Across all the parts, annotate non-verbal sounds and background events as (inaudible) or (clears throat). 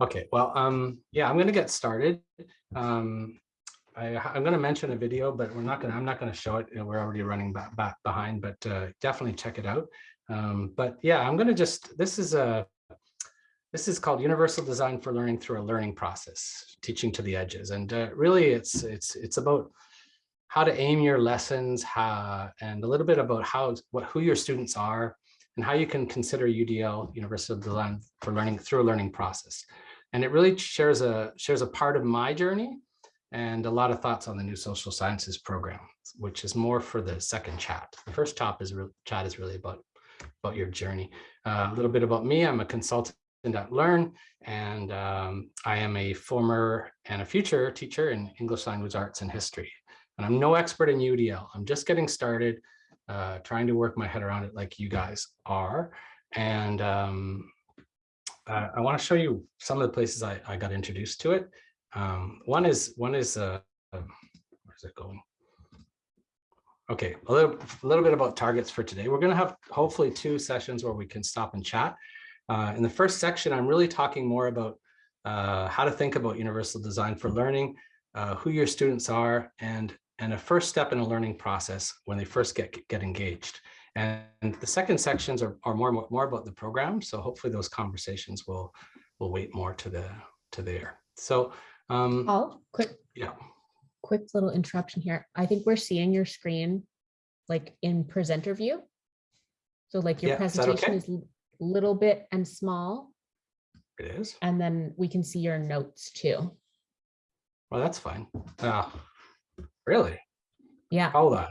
Okay, well, um, yeah, I'm gonna get started. Um, I, I'm gonna mention a video, but we're not gonna, I'm not gonna show it. you know, We're already running back, back behind, but uh, definitely check it out. Um, but yeah, I'm gonna just, this is a, this is called Universal Design for Learning through a Learning Process, Teaching to the Edges. And uh, really it's, it's, it's about how to aim your lessons, how, and a little bit about how, what, who your students are, and how you can consider UDL, Universal Design for Learning through a learning process. And it really shares a, shares a part of my journey and a lot of thoughts on the new social sciences program, which is more for the second chat. The first top is chat is really about, about your journey. Uh, a little bit about me, I'm a consultant at Learn, and um, I am a former and a future teacher in English language arts and history. And I'm no expert in UDL. I'm just getting started, uh, trying to work my head around it like you guys are. And um, uh, I want to show you some of the places I, I got introduced to it. Um, one is one is uh, um, where's it going? Okay, a little, a little bit about targets for today. We're going to have hopefully two sessions where we can stop and chat. Uh, in the first section, I'm really talking more about uh, how to think about universal design for learning, uh, who your students are, and and a first step in a learning process when they first get get engaged. And the second sections are, are more more about the program. So hopefully those conversations will will wait more to the to there. So um, Paul, quick, yeah. quick little interruption here. I think we're seeing your screen like in presenter view. So like your Yeah, is presentation okay? is a little bit and small, It is. and then we can see your notes too. Well, that's fine. Oh, really? Yeah, Hold on.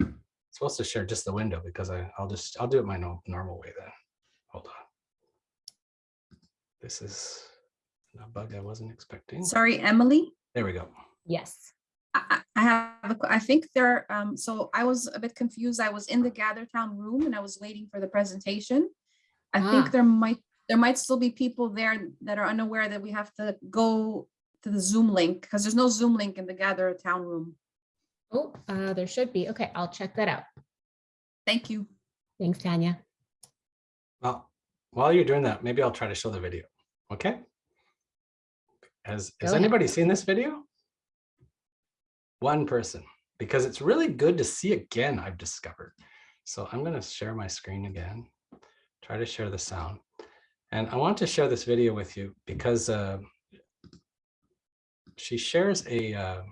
I'm supposed to share just the window because I, I'll just, I'll do it my no, normal way then. Hold on. This is a bug I wasn't expecting. Sorry, Emily. There we go. yes. I, I I have, a que- I think there, um, so I was a bit confused. I was in the Gather Town room and I was waiting for the presentation. I Ah. think there might, there might still be people there that are unaware that we have to go to the Zoom link because there's no Zoom link in the Gather Town room. Oh, uh, there should be. Okay, I'll check that out. Thank you. Thanks, Tanya. Well, while you're doing that, maybe I'll try to show the video. Okay? Has, has Go ahead. anybody seen this video? One person, because it's really good to see again, I've discovered. So I'm going to share my screen again, try to share the sound. And I want to share this video with you because uh, she shares a, uh,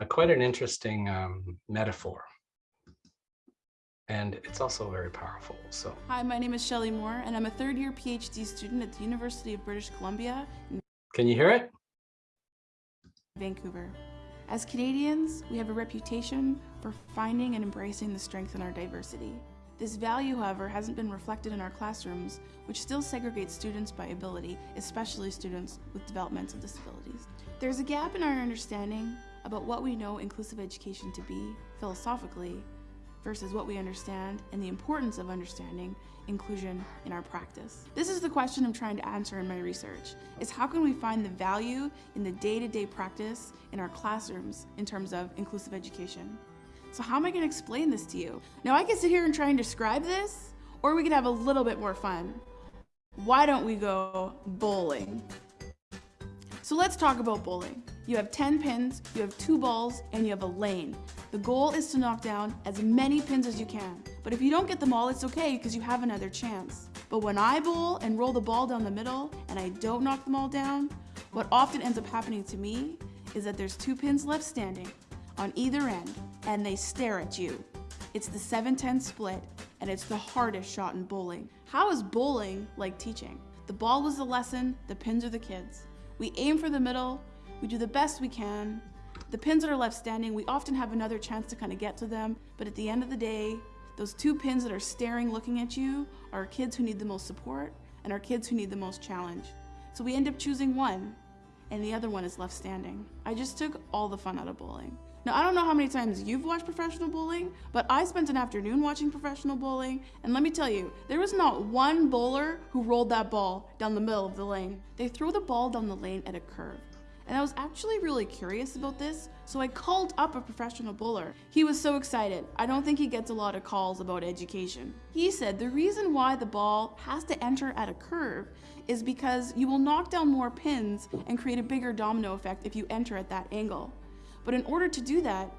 a quite an interesting um, metaphor. And it's also very powerful. So Hi, my name is Shelley Moore, and I'm a third year PhD student at the University of British Columbia in can you hear it? Vancouver. As Canadians, we have a reputation for finding and embracing the strength in our diversity. This value, however, hasn't been reflected in our classrooms, which still segregates students by ability, especially students with developmental disabilities. There's a gap in our understanding about what we know inclusive education to be, philosophically, versus what we understand and the importance of understanding inclusion in our practice. This is the question I'm trying to answer in my research, is how can we find the value in the day-to-day practice in our classrooms in terms of inclusive education? So how am I gonna explain this to you? Now I can sit here and try and describe this, or we could have a little bit more fun. Why don't we go bowling? So let's talk about bowling. You have 10 pins, you have two balls, and you have a lane. The goal is to knock down as many pins as you can. But if you don't get them all, it's okay because you have another chance. But when I bowl and roll the ball down the middle and I don't knock them all down, what often ends up happening to me is that there's two pins left standing on either end and they stare at you. It's the 7-10 split and it's the hardest shot in bowling. How is bowling like teaching? The ball was the lesson, the pins are the kids. We aim for the middle, we do the best we can. The pins that are left standing, we often have another chance to kind of get to them, but at the end of the day, those two pins that are staring looking at you are kids who need the most support and are kids who need the most challenge. So we end up choosing one and the other one is left standing. I just took all the fun out of bowling. Now, I don't know how many times you've watched professional bowling, but I spent an afternoon watching professional bowling, and let me tell you, there was not one bowler who rolled that ball down the middle of the lane. They throw the ball down the lane at a curve. And I was actually really curious about this, so I called up a professional bowler. He was so excited. I don't think he gets a lot of calls about education. He said the reason why the ball has to enter at a curve is because you will knock down more pins and create a bigger domino effect if you enter at that angle. But in order to do that,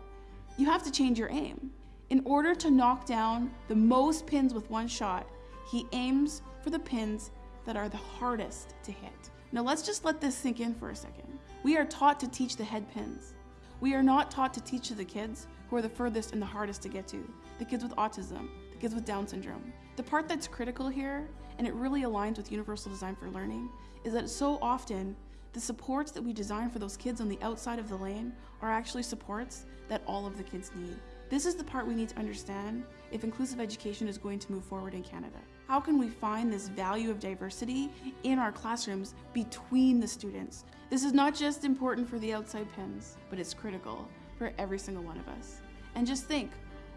you have to change your aim. In order to knock down the most pins with one shot, he aims for the pins that are the hardest to hit. Now let's just let this sink in for a second. We are taught to teach the head pins. We are not taught to teach to the kids who are the furthest and the hardest to get to, the kids with autism, the kids with Down syndrome. The part that's critical here, and it really aligns with Universal Design for Learning, is that so often the supports that we design for those kids on the outside of the lane are actually supports that all of the kids need. This is the part we need to understand if inclusive education is going to move forward in Canada. How can we find this value of diversity in our classrooms between the students? This is not just important for the outside pins, but it's critical for every single one of us. And just think,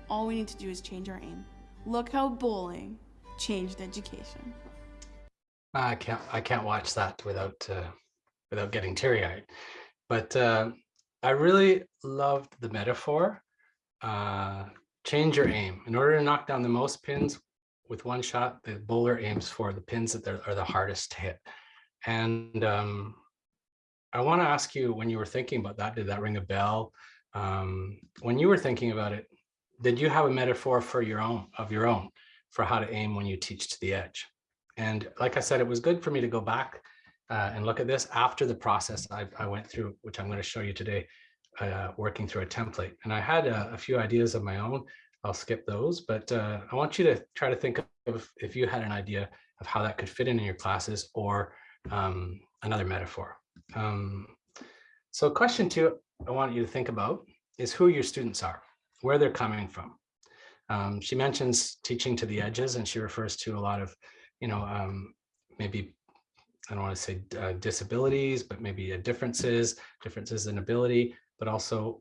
all we need to do is change our aim. Look how bowling changed education. I can't I can't watch that without uh, without getting teary eyed. But uh, I really loved the metaphor. Uh, change your aim. In order to knock down the most pins with one shot, the bowler aims for the pins that are the hardest to hit. And um, I want to ask you, when you were thinking about that, did that ring a bell? Um, when you were thinking about it, did you have a metaphor for your own of your own for how to aim when you teach to the edge? And like I said, it was good for me to go back uh, and look at this after the process I, I went through, which I'm going to show you today, uh, working through a template. And I had a, a, few ideas of my own. I'll skip those, but uh, I want you to try to think of if you had an idea of how that could fit in in your classes or um, another metaphor. Um, so question two I want you to think about is who your students are, where they're coming from. Um, she mentions teaching to the edges and she refers to a lot of, you know, um, maybe, I don't want to say uh, disabilities, but maybe uh, differences, differences in ability, but also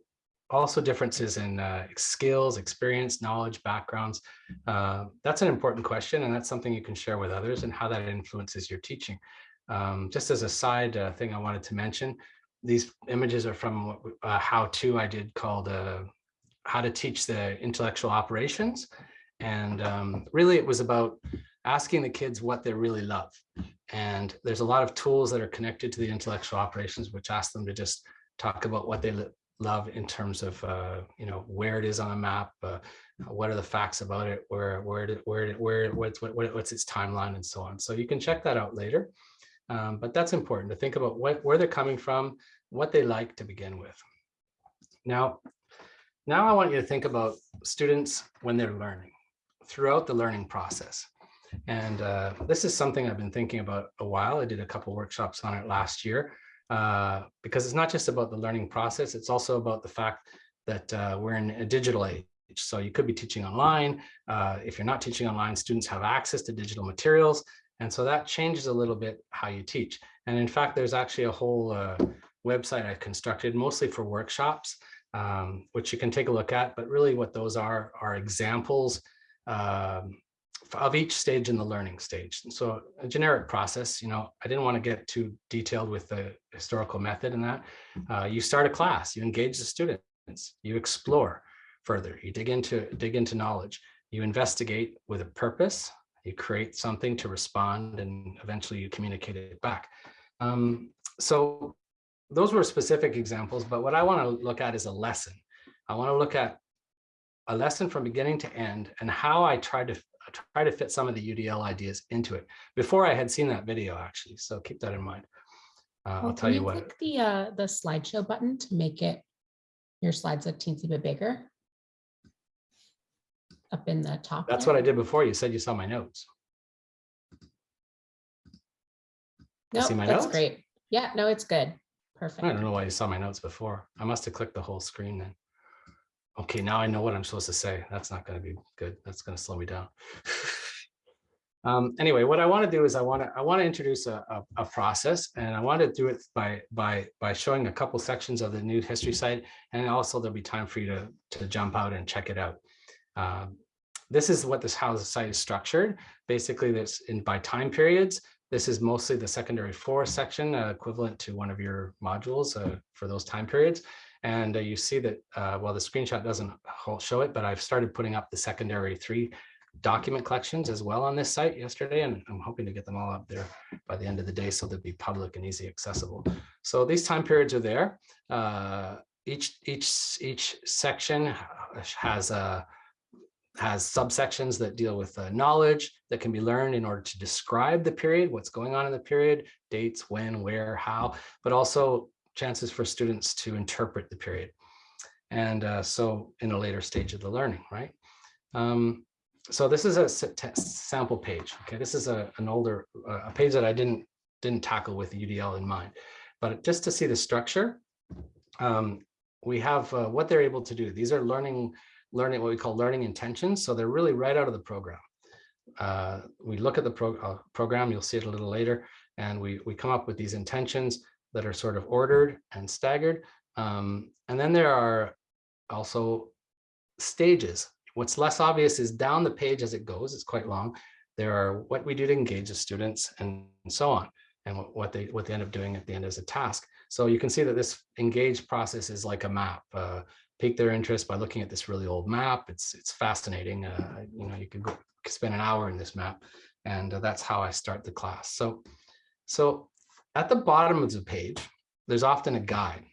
also differences in uh, skills, experience, knowledge, backgrounds. Uh, that's an important question, and that's something you can share with others and how that influences your teaching. Um, just as a side uh, thing I wanted to mention, these images are from a how-to I did called uh, How to Teach the Intellectual Operations. And um, really it was about asking the kids what they really love. And there's a lot of tools that are connected to the intellectual operations, which ask them to just talk about what they love in terms of uh, you know where it is on a map, uh, what are the facts about it, where where did, where did, where what's what, what's its timeline and so on. So you can check that out later. Um, but that's important to think about what, where they're coming from, what they like to begin with. Now, now I want you to think about students when they're learning throughout the learning process. And uh, this is something I've been thinking about a while. I did a couple workshops on it last year uh, because it's not just about the learning process. It's also about the fact that uh, we're in a digital age. So you could be teaching online. Uh, if you're not teaching online, students have access to digital materials. And so that changes a little bit how you teach. And in fact, there's actually a whole uh, website I've constructed mostly for workshops, um, which you can take a look at. But really what those are, are examples um, of each stage in the learning stage. And so a generic process, you know, I didn't want to get too detailed with the historical method in that. Uh, you start a class, you engage the students, you explore further, you dig into, dig into knowledge, you investigate with a purpose, you create something to respond and eventually you communicate it back. Um, so those were specific examples, but what I want to look at is a lesson. I want to look at a lesson from beginning to end and how I tried to try to fit some of the UDL ideas into it before I had seen that video actually. So keep that in mind. Uh, Well, I'll tell can you what. Click the, uh, the slideshow button to make it, your slides look teensy bit bigger. Up in the top. That's there. what I did before. You said you saw my notes. You see Nope, my that's notes? great. Yeah, no, it's good. Perfect. I don't know why you saw my notes before. I must have clicked the whole screen then. Okay, now I know what I'm supposed to say. That's not going to be good. That's going to slow me down. (laughs) um, anyway, what I want to do is I want to I want to introduce a, a, a process, and I want to do it by by by showing a couple sections of the new history site, and also there'll be time for you to to jump out and check it out. Um, this is what this how the site is structured. Basically, that's in by time periods. This is mostly the secondary four section, uh, equivalent to one of your modules uh, for those time periods. And uh, you see that, uh, well, the screenshot doesn't show it, but I've started putting up the secondary three document collections as well on this site yesterday, and I'm hoping to get them all up there by the end of the day so they'll be public and easy accessible. So these time periods are there. Uh, each each each section has a has subsections that deal with uh, knowledge that can be learned in order to describe the period, what's going on in the period, dates, when, where, how, but also chances for students to interpret the period. And uh, so in a later stage of the learning, right? Um, so this is a sample page. Okay, this is a, an older, uh, a page that I didn't didn't tackle with UDL in mind, but just to see the structure, um, we have uh, what they're able to do. These are learning learning what we call learning intentions. So they're really right out of the program. Uh, we look at the pro uh, program, you'll see it a little later, and we, we come up with these intentions that are sort of ordered and staggered. Um, and then there are also stages. What's less obvious is down the page as it goes, it's quite long. There are what we do to engage the students and so on, and what, they what they end up doing at the end as a task. So you can see that this engage process is like a map. Uh, pique their interest by looking at this really old map. It's it's fascinating. Uh, you know, you could could spend an hour in this map, and uh, that's how I start the class. So, so at the bottom of the page, there's often a guide,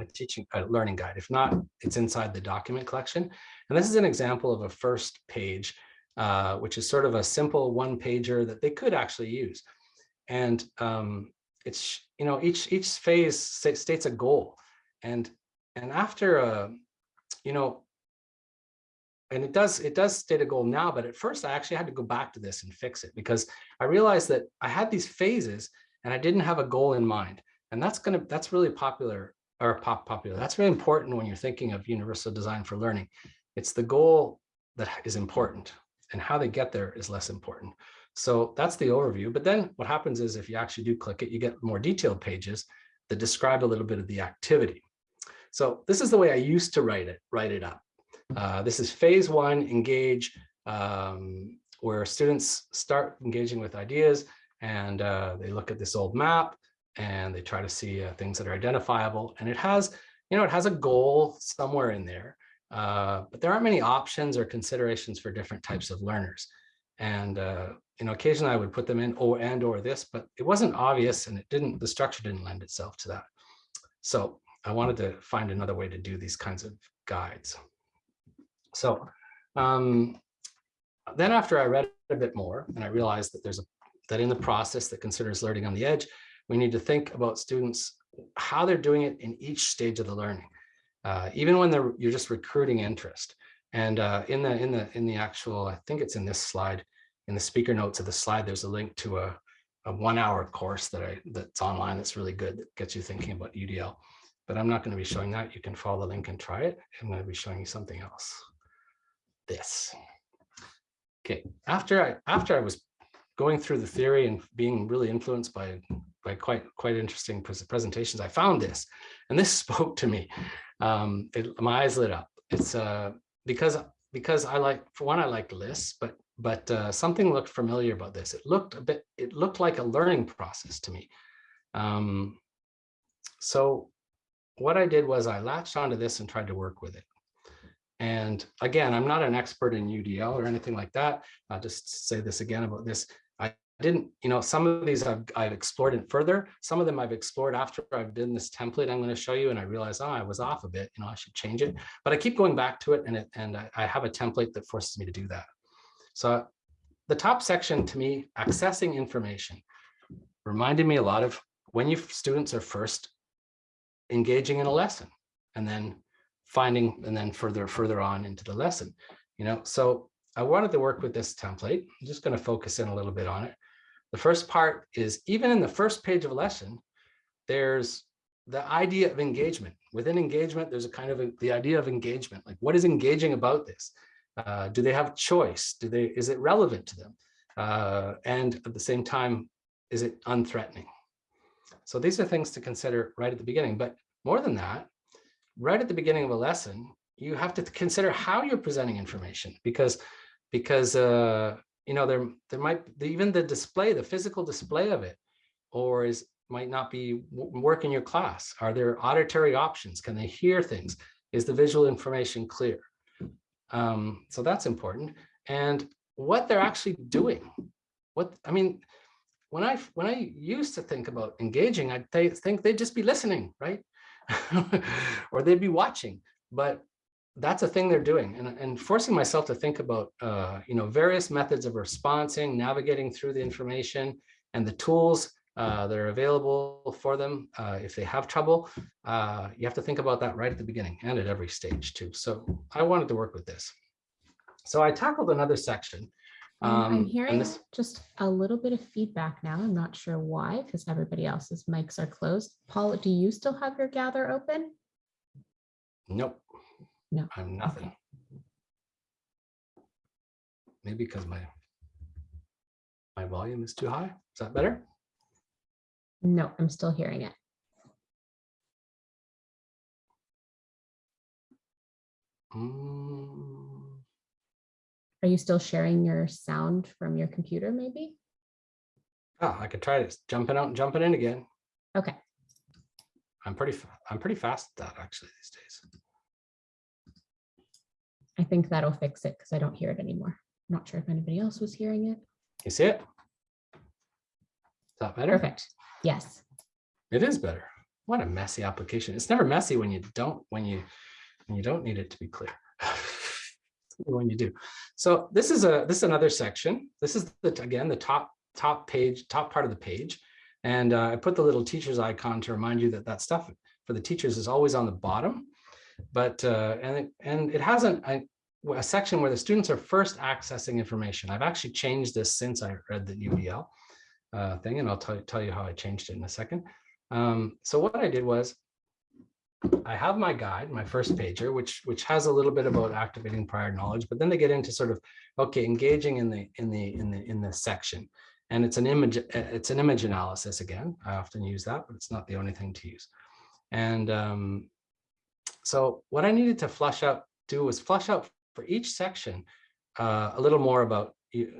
a teaching, a learning guide. If not, it's inside the document collection. And this is an example of a first page, uh, which is sort of a simple one pager that they could actually use. And um, it's you know each each phase sta- states a goal, and and after uh, you know and it does it does state a goal now but at first i actually had to go back to this and fix it because i realized that i had these phases and i didn't have a goal in mind. And that's going to that's really popular or pop popular that's really important when you're thinking of universal design for learning. It's the goal that is important and how they get there is less important. So that's the overview but then what happens is if you actually do click it you get more detailed pages that describe a little bit of the activity. So this is the way I used to write it, write it up. Uh, this is phase one, engage, um, where students start engaging with ideas and uh, they look at this old map and they try to see uh, things that are identifiable. And it has, you know, it has a goal somewhere in there, uh, but there aren't many options or considerations for different types of learners. And, uh, you know, occasionally I would put them in or and or this, but it wasn't obvious and it didn't, the structure didn't lend itself to that. So I wanted to find another way to do these kinds of guides. So um, then after I read a bit more and I realized that there's a that in the process that considers learning on the edge, we need to think about students, how they're doing it in each stage of the learning, uh, even when they're you're just recruiting interest. And uh, in the in the in the actual, I think it's in this slide, in the speaker notes of the slide, there's a link to a, a one hour course that I that's online that's really good that gets you thinking about UDL but I'm not going to be showing that. You can follow the link and try it. I'm going to be showing you something else. This. Okay, after I after I was going through the theory and being really influenced by by quite quite interesting presentations, I found this, and this (laughs) spoke to me. Um, it, my eyes lit up. It's uh, because because I like for one I like lists, but but uh, something looked familiar about this. It looked a bit. It looked like a learning process to me. Um, so what I did was I latched onto this and tried to work with it. And again, I'm not an expert in UDL or anything like that. I'll just say this again about this. I didn't, you know, some of these I've, I've explored it further. Some of them I've explored after I've done this template I'm going to show you. And I realized, oh, I was off a bit, you know, I should change it. But I keep going back to it and, it, and I, I have a template that forces me to do that. So the top section to me, accessing information, reminded me a lot of when you students are first engaging in a lesson and then finding and then further further on into the lesson you know so i wanted to work with this template i'm just going to focus in a little bit on it the first part is even in the first page of a lesson there's the idea of engagement. Within engagement there's a kind of a, the idea of engagement. Like what is engaging about this? Uh, do they have choice? Do they is it relevant to them? Uh, and at the same time is it unthreatening? So these are things to consider right at the beginning. But more than that, right at the beginning of a lesson, you have to consider how you're presenting information. Because because uh, you know, there, there might, even the display, the physical display of it, or is, might not be work in your class. Are there auditory options? Can they hear things? Is the visual information clear? Um, so that's important. And what they're actually doing. What, I mean, when I, when I used to think about engaging, I'd th- think they'd just be listening, right? (laughs) or they'd be watching, but that's a thing they're doing and, and forcing myself to think about uh, you know various methods of responding navigating through the information and the tools uh, that are available for them uh, if they have trouble uh, you have to think about that right at the beginning and at every stage too so i wanted to work with this so i tackled another section Um, um, I'm hearing this- just a little bit of feedback now. I'm not sure why, because everybody else's mics are closed. Paul, do you still have your gather open? nope No, i'm nothing. Maybe because my my volume is too high? Is that better? No, I'm still hearing it. Mm, Are you still sharing your sound from your computer maybe? oh, i could try this. Jumping out and jumping in again. Okay, I'm pretty, I'm pretty fast at that actually these days. I think that'll fix it because I don't hear it anymore. I'm Not sure if anybody else was hearing it. You see it? Is that better? Perfect. Yes. It is better. What a messy application. It's never messy when you don't, when you, when you don't need it to be clear. (laughs) When you do. So this is a, this is another section. This is the, again, the top, top page, top part of the page. And uh, I put the little teacher's icon to remind you that that stuff for the teachers is always on the bottom. But, uh, and, it, and it hasn't, I, a section where the students are first accessing information. I've actually changed this since I read the UDL uh, thing, and I'll tell, you how I changed it in a second. Um, so what I did was I have my guide, my first pager, which which has a little bit about activating prior knowledge, but then they get into sort of okay, engaging in the in the in the in the section. And it's an image, it's an image analysis again. I often use that, but it's not the only thing to use. And um, so what I needed to flush out, do was flush out for each section uh, a little more about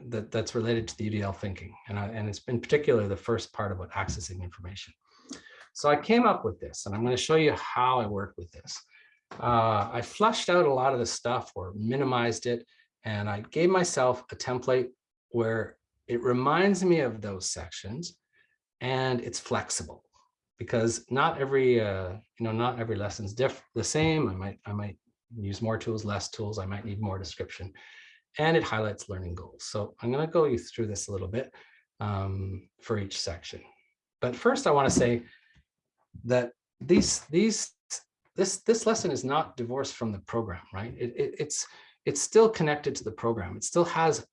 that that's related to the UDL thinking. And, I, and it's in particular the first part about accessing information. So I came up with this and I'm going to show you how I work with this. Uh, I flushed out a lot of the stuff or minimized it. And I gave myself a template where it reminds me of those sections and it's flexible because not every, uh, you know, not every lesson's diff the same. I might, I might use more tools, less tools. I might need more description and it highlights learning goals. So I'm going to go you through this a little bit um, for each section. But first I want to say that these, these, this, this lesson is not divorced from the program, right? It, it, it's, it's still connected to the program. It still has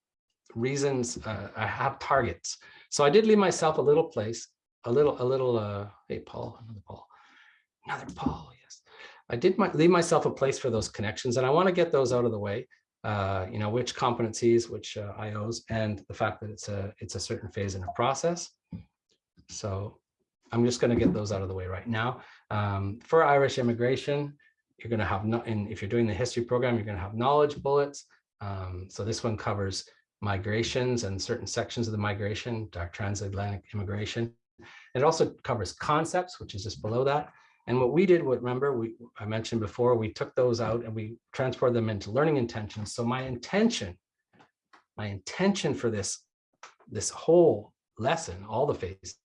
reasons, uh, I have targets. So I did leave myself a little place, a little, a little, uh, hey, Paul, another Paul, another Paul, yes. I did my, leave myself a place for those connections and I want to get those out of the way. Uh, you know, which competencies, which uh, IOs, and the fact that it's a, it's a certain phase in a process. So I'm just going to get those out of the way right now. Um, for Irish immigration, you're going to have, no, and if you're doing the history program, you're going to have knowledge bullets. Um, so this one covers migrations and certain sections of the migration, transatlantic immigration. It also covers concepts, which is just below that. And what we did, what remember, we I mentioned before, we took those out and we transferred them into learning intentions. So my intention, my intention for this, this whole lesson, all the phases,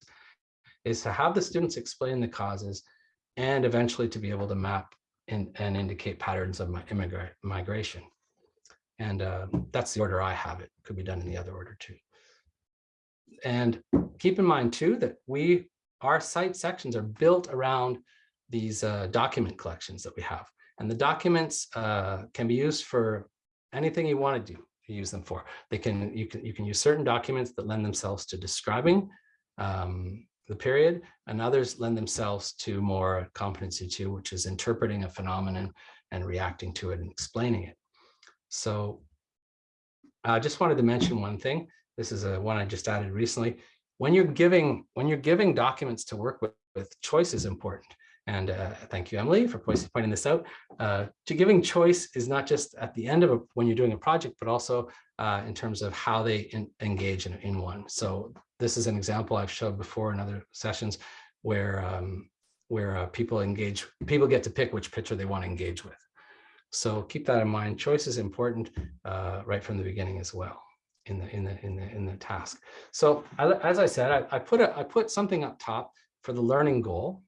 is to have the students explain the causes and eventually to be able to map and, and indicate patterns of my immigrant migration. And uh, that's the order I have it. Could be done in the other order too. And keep in mind too that we, our site sections are built around these uh, document collections that we have. And the documents uh, can be used for anything you want to do, use them for. They can, you can, you can use certain documents that lend themselves to describing um, the period, and others lend themselves to more competency two, which is interpreting a phenomenon and reacting to it and explaining it. So I just wanted to mention one thing. This is a one I just added recently. When you're giving, when you're giving documents to work with, with choice is important. And uh, thank you, Emily, for pointing this out. Uh, to giving choice is not just at the end of a, when you're doing a project, but also uh, in terms of how they en- engage in, in one. So this is an example I've showed before in other sessions where um, where uh, people engage, people get to pick which picture they want to engage with. So keep that in mind. Choice is important uh, right from the beginning as well in the in the in the in the task. So I- as I said, I, I put a I put something up top for the learning goal.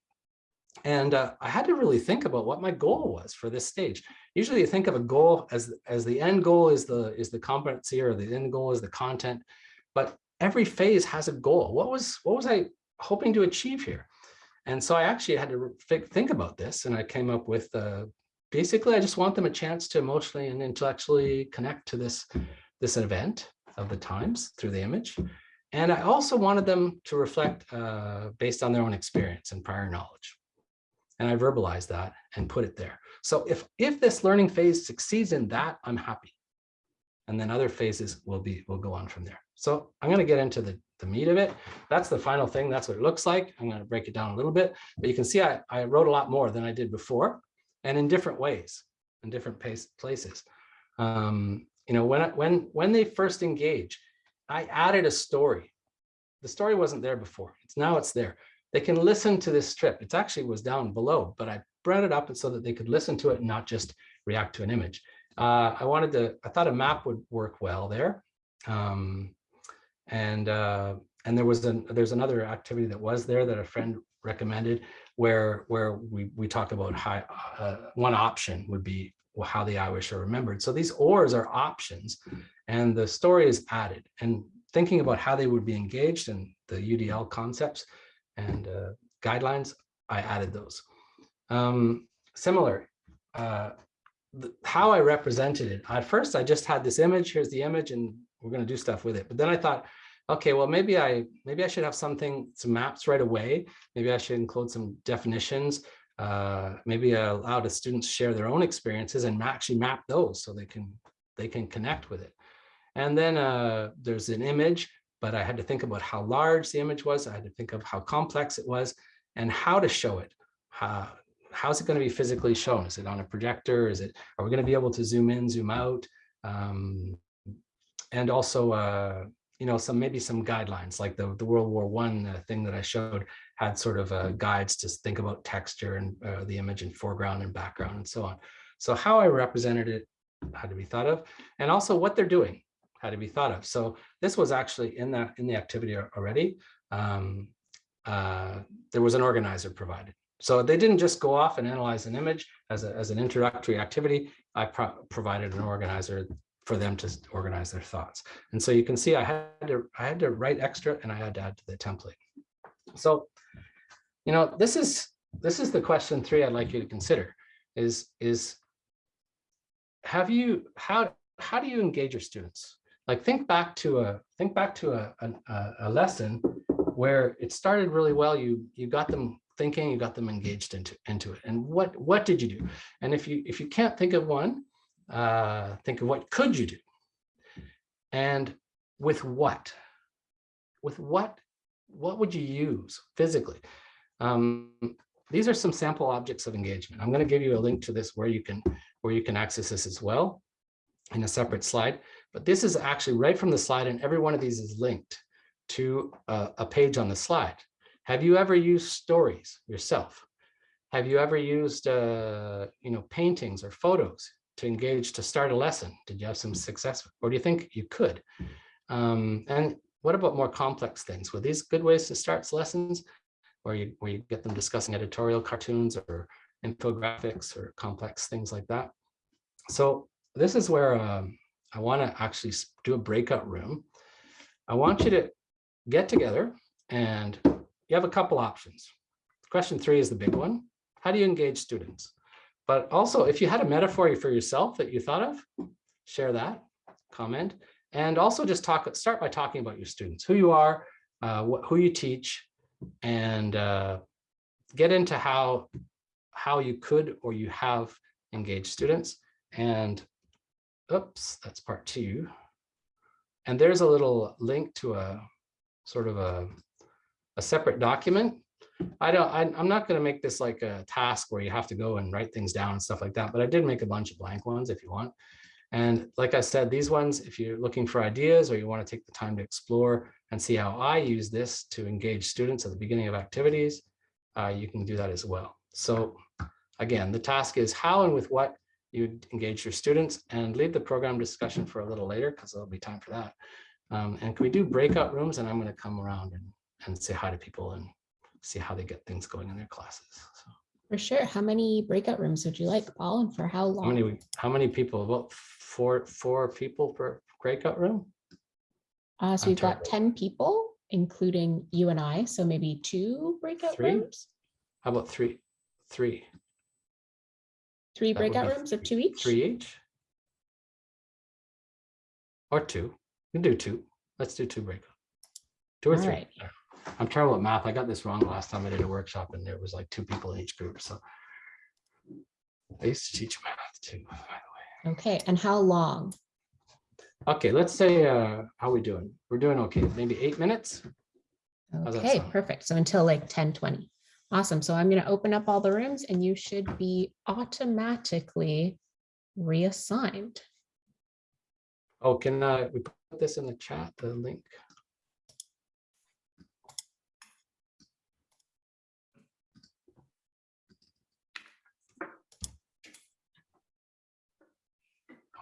And uh, I had to really think about what my goal was for this stage. Usually you think of a goal as, as the end goal is the, is the competency or the end goal is the content, but every phase has a goal. What was, what was I hoping to achieve here? And so I actually had to thi- think about this and I came up with, uh, basically, I just want them a chance to emotionally and intellectually connect to this, this event of the times through the image. And I also wanted them to reflect uh, based on their own experience and prior knowledge. And I verbalized that and put it there. So if, if this learning phase succeeds in that, I'm happy. And then other phases will be, will go on from there. So I'm going to get into the, the meat of it. That's the final thing. That's what it looks like. I'm going to break it down a little bit, but you can see I, I wrote a lot more than I did before and in different ways, in different pace, places. Um, you know, when, when, when they first engage, I added a story. The story wasn't there before. It's now it's there. They can listen to this strip. It actually was down below, but I brought it up so that they could listen to it and not just react to an image. Uh, I wanted to, I thought a map would work well there. Um, and uh, and there was an, there's another activity that was there that a friend recommended where where we we talk about how uh, one option would be how the Irish are remembered. So these ors are options and the story is added and thinking about how they would be engaged in the UDL concepts and uh, guidelines, I added those. Um, similar, uh, the, how I represented it. At first, I just had this image. Here's the image, and we're going to do stuff with it. But then I thought, okay, well, maybe I maybe I should have something, some maps right away. Maybe I should include some definitions. Uh, maybe allow the students share their own experiences and actually map those so they can they can connect with it. And then uh, there's an image but I had to think about how large the image was. I had to think of how complex it was and how to show it. How, how's it going to be physically shown? Is it on a projector? Is it, are we going to be able to zoom in, zoom out? Um, and also, uh, you know, some maybe some guidelines like the, the World War One uh, thing that I showed had sort of uh, guides to think about texture and uh, the image and foreground and background and so on. So how I represented it had to be thought of and also what they're doing had to be thought of. So this was actually in that in the activity already. Um, uh, there was an organizer provided. So they didn't just go off and analyze an image as, a, as an introductory activity. I pro provided an organizer for them to organize their thoughts. And so you can see I had to I had to write extra and I had to add to the template. So, you know, this is this is the question three I'd like you to consider is is have you how how do you engage your students? like think back to a think back to a, a, a, lesson where it started really well. You you got them thinking you got them engaged into into it. And what what did you do? And if you if you can't think of one uh think of what could you do? And with what? With what what would you use physically um these are some sample objects of engagement i'm going to give you a link to this where you can where you can access this as well in a separate slide but this is actually right from the slide and every one of these is linked to a, a page on the slide. Have you ever used stories yourself? Have you ever used, uh, you know, paintings or photos to engage to start a lesson? Did you have some success? Or do you think you could? Um, and what about more complex things? Were these good ways to start lessons where you, where you get them discussing editorial cartoons or infographics or complex things like that? So this is where um, I want to actually do a breakout room. I want you to get together and you have a couple options. Question three is the big one. How do you engage students? But also, if you had a metaphor for yourself that you thought of, share that, comment, and also just talk. start by talking about your students, who you are, uh, who you teach, and uh, get into how, how you could or you have engaged students. And oops, that's part two. And there's a little link to a sort of a, a separate document. I don't, I, I'm not going to make this like a task where you have to go and write things down and stuff like that, but I did make a bunch of blank ones if you want. And like I said, these ones, if you're looking for ideas or you want to take the time to explore and see how I use this to engage students at the beginning of activities, uh, you can do that as well. So again, the task is how and with what you engage your students and leave the program discussion for a little later because there'll be time for that. Um, and can we do breakout rooms? And I'm going to come around and, and say hi to people and see how they get things going in their classes. So For sure. How many breakout rooms would you like, Paul, and for how long? how many, how many people? About four, four people per breakout room? Uh, so I'm we've got 10 people, including you and I, so maybe two breakout Three? rooms? How about three? Three, Three That breakout rooms of two each? three each? Or two? We can do two. Let's do two breakout. Two or All three. right. I'm terrible at math. I got this wrong last time I did a workshop and there was like two people in each group, so. I used to teach math too, by the way. Okay, and how long? Okay, let's say, uh, how we doing? We're doing okay, maybe eight minutes? Okay, perfect. So until like 10, 20. Awesome. So I'm going to open up all the rooms and you should be automatically reassigned. Oh, can uh, we put this in the chat, the link?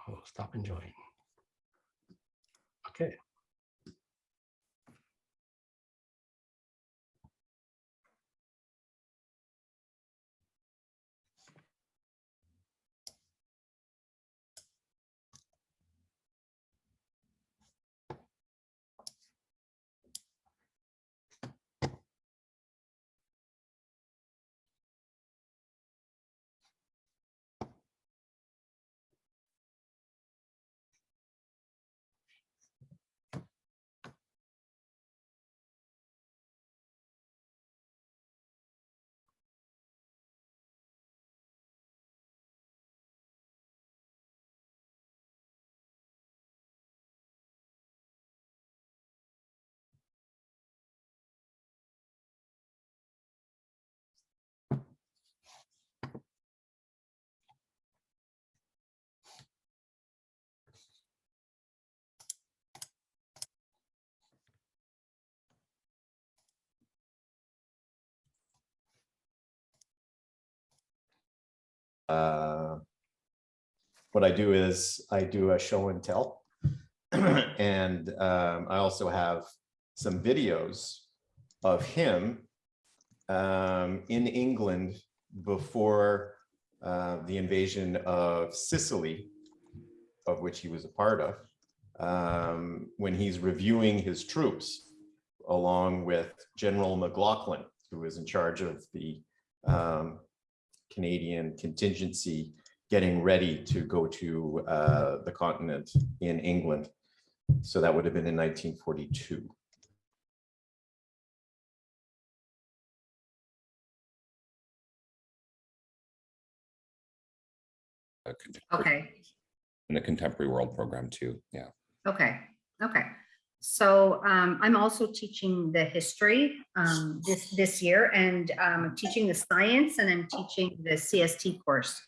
Oh, stop enjoying. Okay. Uh, what I do is I do a show and tell. (clears throat) and um, I also have some videos of him um, in England before uh, the invasion of Sicily, of which he was a part of, um, when he's reviewing his troops along with General McLaughlin, who is in charge of the um, Canadian contingency getting ready to go to uh, the continent in England. So that would have been in 1942. Okay, in the contemporary world program too. Yeah. okay, okay. So um, I'm also teaching the history um, this, this year and um, I'm teaching the science and I'm teaching the CST course.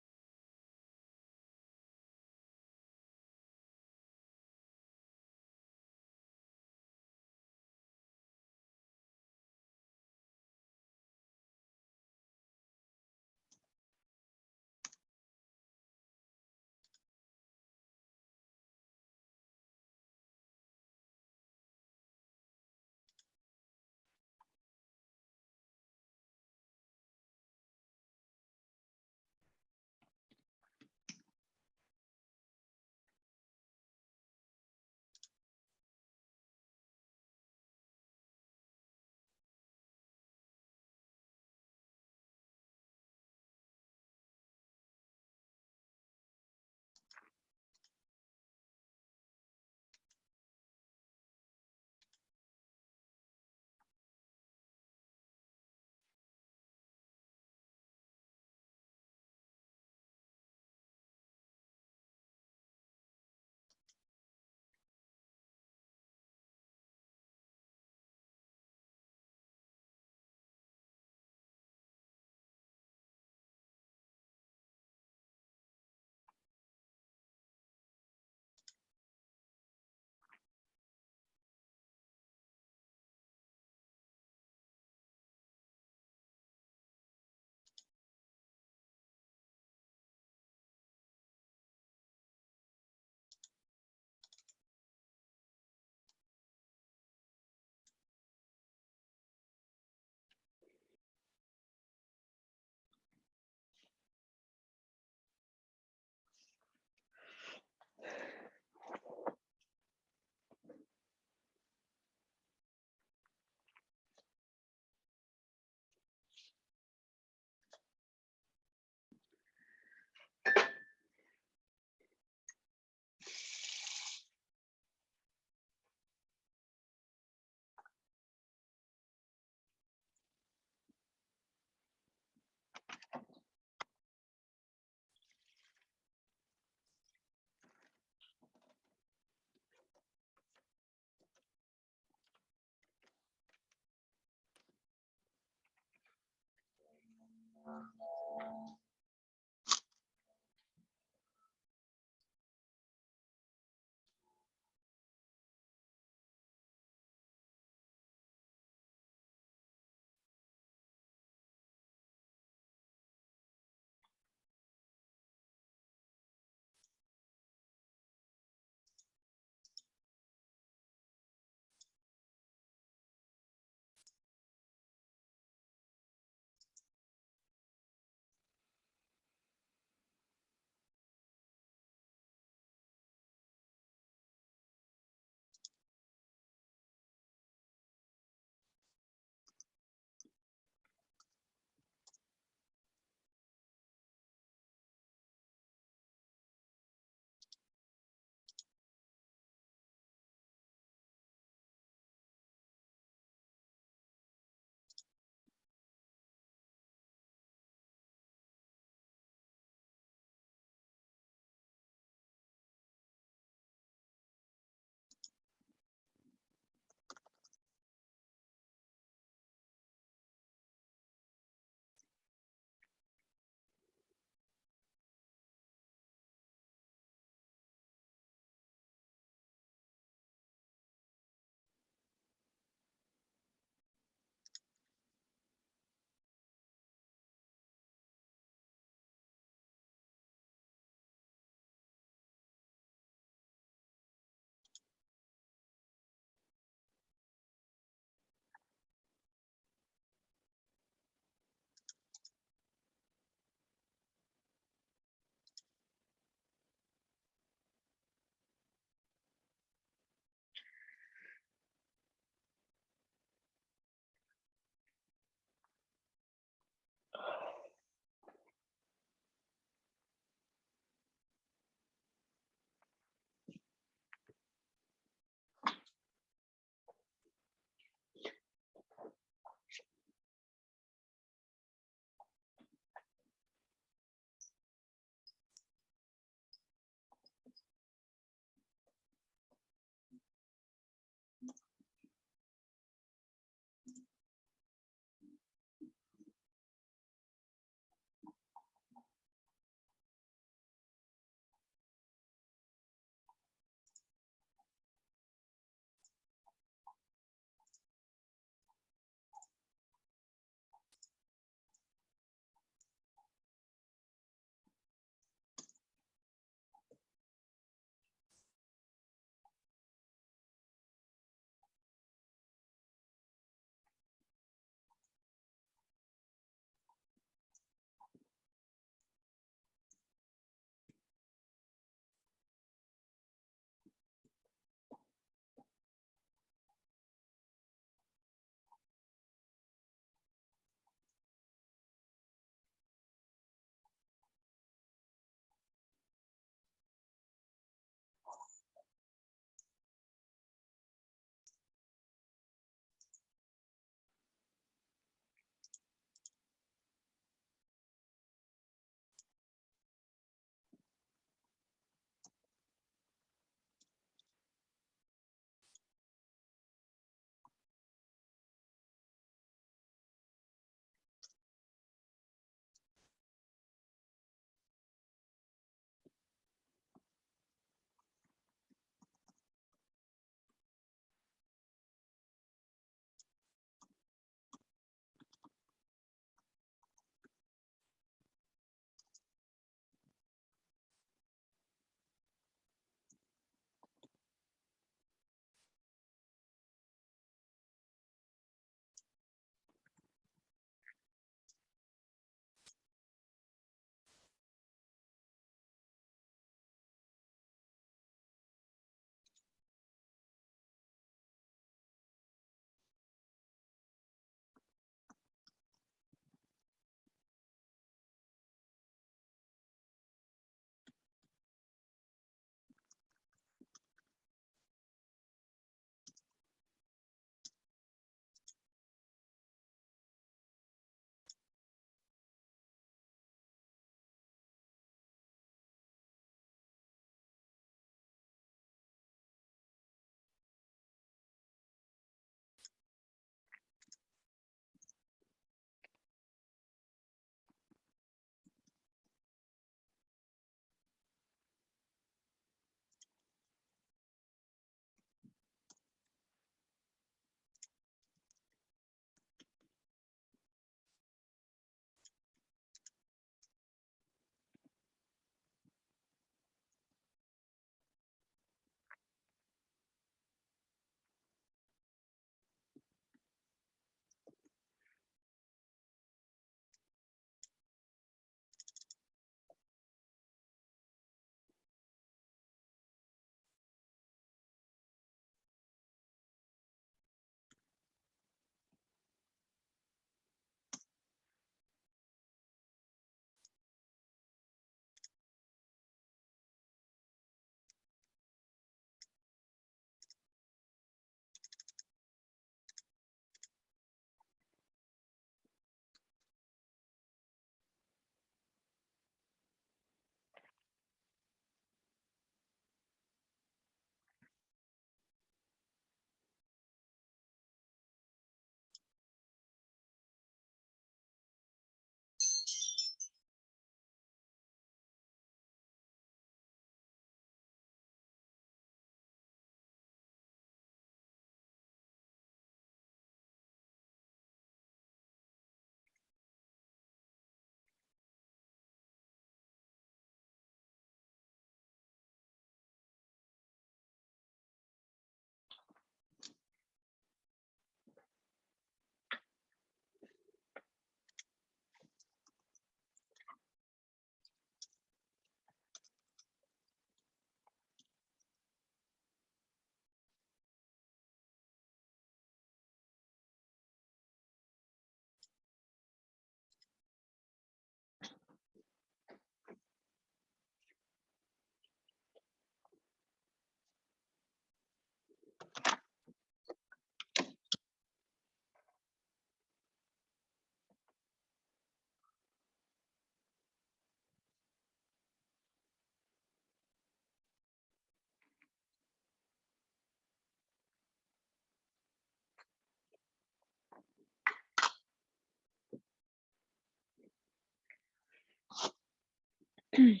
(clears throat)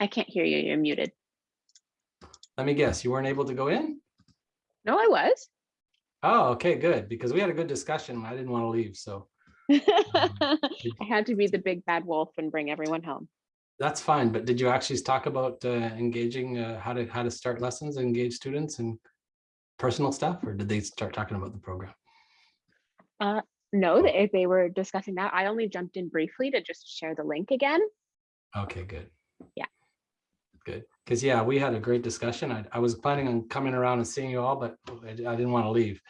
I can't hear you. You're muted. Let me guess. You weren't able to go in? No, I was. Oh, okay, good. Because we had a good discussion. I didn't want to leave, so. Um, (laughs) I had to be the big bad wolf and bring everyone home. That's fine, but did you actually talk about uh, engaging, uh, how to how to start lessons, engage students, and personal stuff, or did they start talking about the program? Uh, no, they, they were discussing that. I only jumped in briefly to just share the link again. Okay, good. Yeah. Good, because yeah, we had a great discussion. I, I was planning on coming around and seeing you all, but I, I didn't want to leave.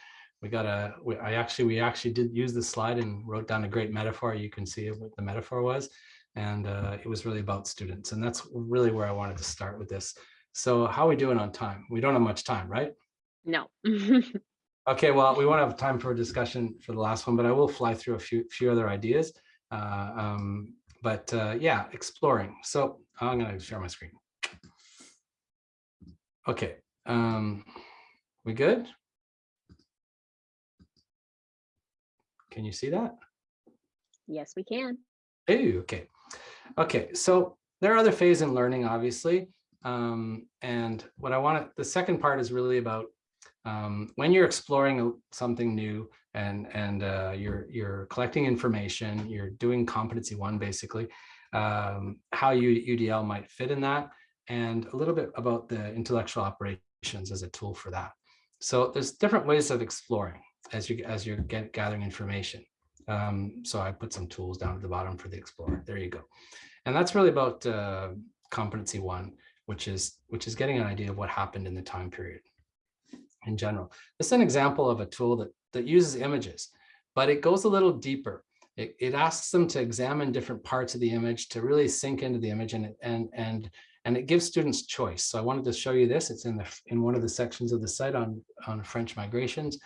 We got a, we, I actually, we actually did use the slide and wrote down a great metaphor. You can see what the metaphor was. And uh, it was really about students. And that's really where I wanted to start with this. So how are we doing on time? We don't have much time, right? No. (laughs) Okay, well, we won't have time for a discussion for the last one, but I will fly through a few few other ideas. Uh, um, but uh, yeah, exploring. So I'm going to share my screen. Okay, um, we good? Can you see that? yes, we can. Ooh, okay. Okay, so there are other phases in learning, obviously. Um, and what I want to, the second part is really about um, when you're exploring something new and and uh, you're you're collecting information, you're doing competency one basically, um, how you UDL might fit in that, and a little bit about the intellectual operations as a tool for that. So there's different ways of exploring as you as you're get, gathering information. Um, so I put some tools down at the bottom for the explorer. There you go. And that's really about uh, competency one, which is which is getting an idea of what happened in the time period in general. This is an example of a tool that that uses images, but it goes a little deeper. It, it asks them to examine different parts of the image to really sink into the image and and and and it gives students choice. So I wanted to show you this. It's in the in one of the sections of the site on on French migrations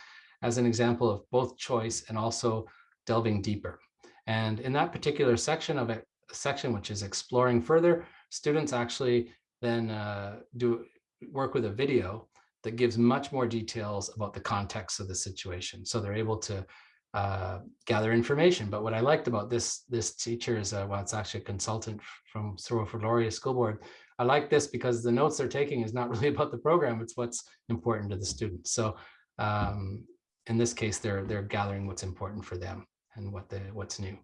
as an example of both choice and also delving deeper. And in that particular section of it, section which is exploring further, students actually then uh, do work with a video that gives much more details about the context of the situation. So they're able to uh, gather information. But what I liked about this this teacher is, uh, well, it's actually a consultant from Sir Laurier School Board. I like this because the notes they're taking is not (laughs) really about the program, it's what's important to the students. So um, in this case, they're they're gathering what's important for them and what the what's new.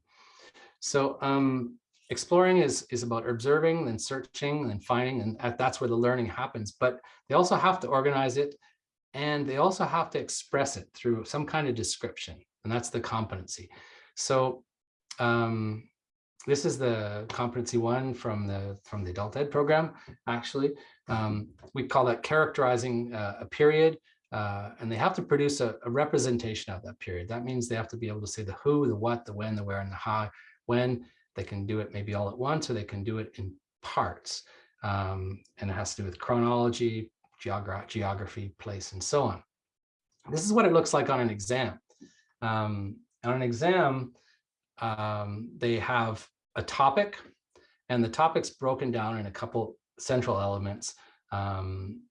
So um, exploring is is about observing and searching and finding, and that's where the learning happens. But they also have to organize it, and they also have to express it through some kind of description, and that's the competency. So um, this is the competency one from the from the adult ed program. Actually, um, we call that characterizing uh, a period uh, and they have to produce a, a, representation of that period. That means they have to be able to say the who, the what, the when, the where, and the how. When they can do it maybe all at once, or they can do it in parts. Um, and it has to do with chronology, geogra geography, place, and so on. This is what it looks like on an exam. Um, on an exam, um, they have a topic, and the topic's broken down in a couple central elements. Um,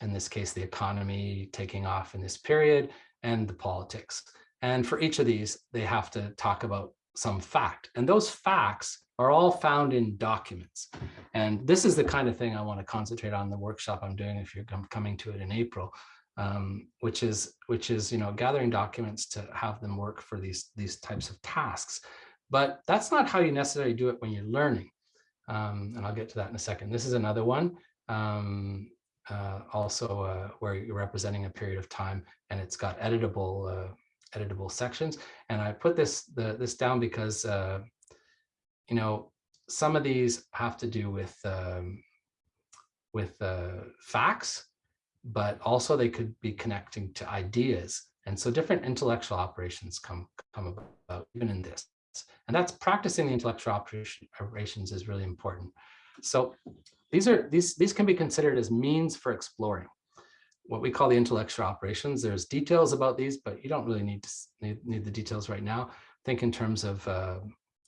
in this case, the economy taking off in this period and the politics. And for each of these, they have to talk about some fact. And those facts are all found in documents. And this is the kind of thing I want to concentrate on the workshop I'm doing if you're coming to it in April, um, which is which is you know gathering documents to have them work for these these types of tasks. But that's not how you necessarily do it when you're learning. Um, and I'll get to that in a second. This is another one. Um, uh, also uh, where you're representing a period of time and it's got editable uh, editable sections. And I put this the, this down because uh, you know some of these have to do with um, with uh, facts, but also they could be connecting to ideas. And so different intellectual operations come come about even in this. And that's practicing the intellectual operation, operations is really important. So these are these these can be considered as means for exploring what we call the intellectual operations. There's details about these, but you don't really need to need, need the details right now. Think in terms of uh,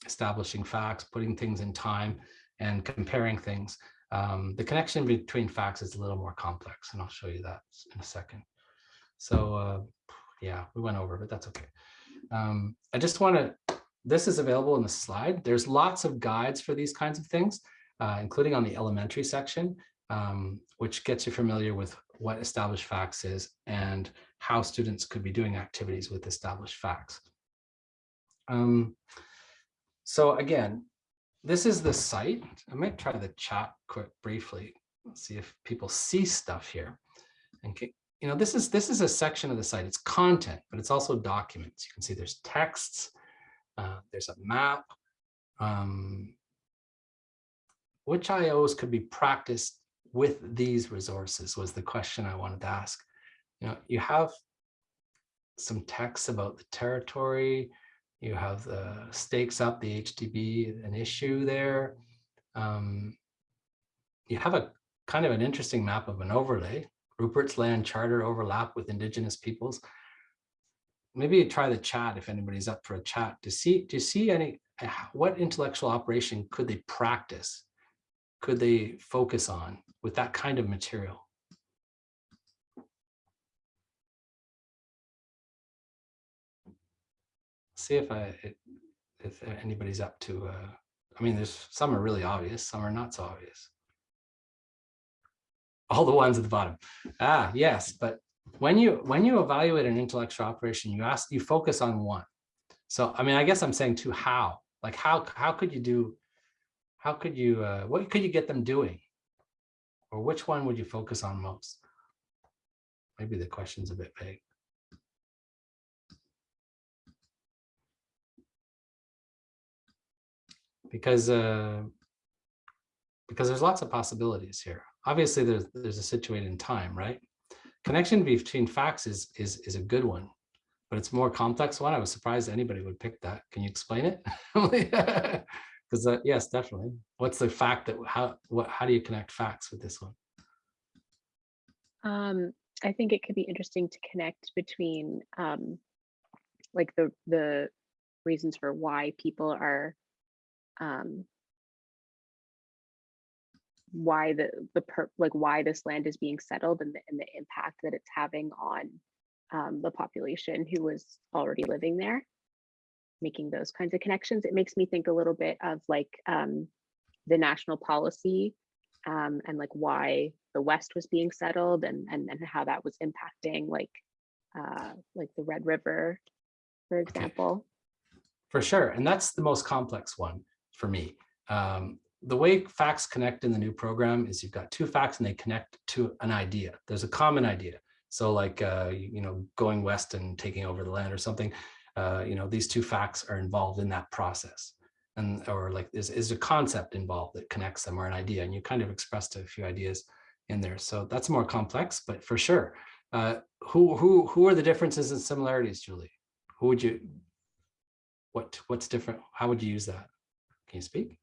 establishing facts, putting things in time, and comparing things. Um, the connection between facts is a little more complex, and I'll show you that in a second. So uh, yeah, we went over, but that's okay. Um, I just want to, this is available in the slide. There's lots of guides for these kinds of things. uh, including on the elementary section, um, which gets you familiar with what established facts is and how students could be doing activities with established facts. Um, so again, this is the site. I might try the chat quick briefly. Let's see if people see stuff here. And you know, this is this is a section of the site. It's content, but it's also documents. You can see there's texts, uh, there's a map. Um, which IOs could be practiced with these resources was the question I wanted to ask. You know, you have some texts about the territory, you have the stakes up, the HDB, an issue there. Um, you have a kind of an interesting map of an overlay, Rupert's Land Charter overlap with Indigenous peoples. Maybe you try the chat if anybody's up for a chat to see, to see any, uh, what intellectual operation could they practice? Could they focus on with that kind of material? see if I, if anybody's up to, uh, I mean, there's, some are really obvious, some are not so obvious. All the ones at the bottom. Ah, yes, but when you, when you evaluate an intellectual operation, you ask, you focus on one. So, I mean, I guess I'm saying to how, like how, how could you do, how could you, uh, what could you get them doing? Or which one would you focus on most? Maybe the question's a bit vague. because uh, because there's lots of possibilities here. Obviously, there's there's a situation in time, right? Connection between facts is is is a good one, but it's more complex one. I was surprised anybody would pick that. Can you explain it? (laughs) (laughs) Because uh, yes, definitely. What's the fact that how what how do you connect facts with this one? Um, I think it could be interesting to connect between um, like the the reasons for why people are um, why the the per, like why this land is being settled and the, and the impact that it's having on um, the population who was already living there making those kinds of connections it makes me think a little bit of like um, the national policy um, and like why the west was being settled and and, and how that was impacting like uh, like the red river for example For sure, and that's the most complex one for me. Um, the way facts connect in the new program is you've got two facts and they connect to an idea. There's a common idea. So like, uh, you you know, going west and taking over the land or something, uh, you know, these two facts are involved in that process. And, or like, is, is a concept involved that connects them or an idea. And you kind of expressed a few ideas in there. So that's more complex, but for sure. Uh, who, who, who are the differences and similarities, Julie? Who would you, what, what's different? How would you use that? Can you speak?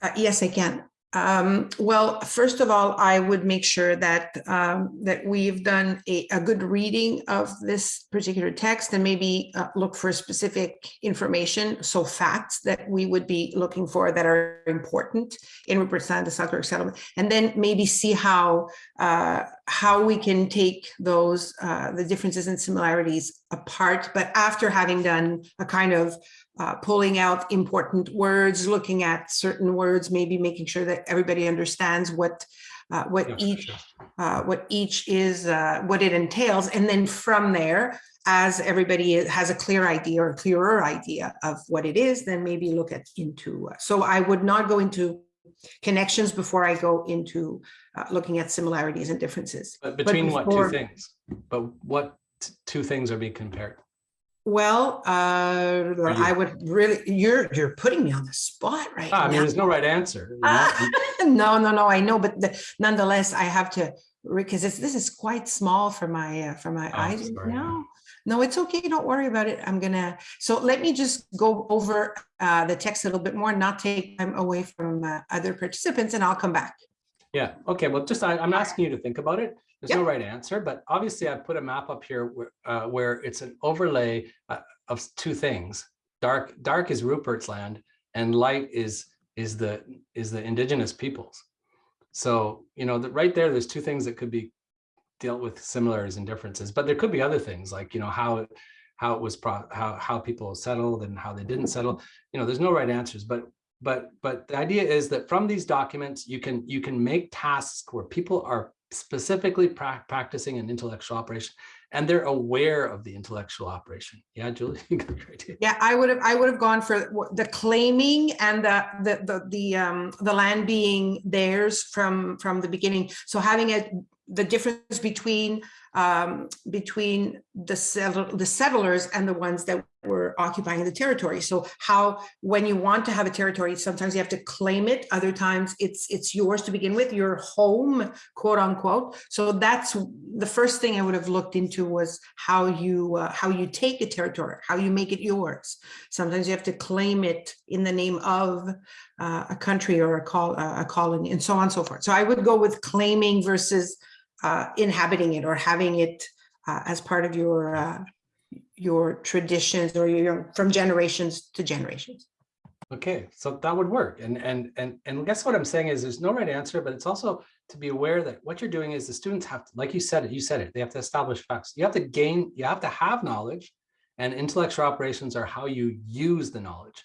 Uh, Yes, I can. Um, Well, first of all, I would make sure that, um, that we've done a, a good reading of this particular text and maybe uh, look for specific information, so facts that we would be looking for that are important in Sand, the Selkirk settlement, and then maybe see how, uh, how we can take those, uh, the differences and similarities apart, but after having done a kind of uh, pulling out important words, looking at certain words, maybe making sure that everybody understands what uh, what each sure. uh, what each is, uh, what it entails, and then from there, as everybody has a clear idea or a clearer idea of what it is, then maybe look at into. uh, So I would not go into connections before I go into uh, looking at similarities and differences. But between what two things? But what two things are being compared? Well, uh, I would really, you're you're putting me on the spot right Ah, I mean, there's no right answer. you know? Ah, (laughs) No, no, no, I know, but the- nonetheless, I have to, because this is quite small for my, uh, for my Oh, eyes. sorry. No, no, it's okay. Don't worry about it. I'm gonna, so let me just go over uh, the text a little bit more, not take time away from uh, other participants, and I'll come back. Yeah, okay, well, just, I, I'm asking you to think about it. There's no right answer, but obviously I've put a map up here where, uh, where it's an overlay uh, of two things. Dark, dark is Rupert's land and light is, is the, is the indigenous peoples. So, you know, that right there, there's two things that could be dealt with similarities and differences, but there could be other things like, you know, how, it how it was, pro how, how people settled and how they didn't settle. You know, there's no right answers, but but but the idea is that from these documents, you can you can make tasks where people are specifically prac- practicing an intellectual operation and they're aware of the intellectual operation. Yeah, Julie, (laughs) a. Yeah, I would have, I would have gone for the claiming and the, the, the, the, um, the land being theirs from, from the beginning. So having it, the difference between, um, between the settle, the settlers and the ones that were occupying the territory. So how, when you want to have a territory, sometimes you have to claim it. Other times it's, it's yours to begin with, your home, quote unquote. So that's the first thing I would have looked into was how you, uh, how you take a territory, how you make it yours. Sometimes you have to claim it in the name of uh, a country or a call, uh, a colony and so on and so forth. So I would go with claiming versus uh, inhabiting it or having it uh, as part of your, uh, your traditions or your, from generations to generations. Okay, so that would work. And and and and guess what I'm saying is there's no right answer, but it's also to be aware that what you're doing is the students have to, like you said it, you said it, they have to establish facts. You have to gain, you have to have knowledge and intellectual operations are how you use the knowledge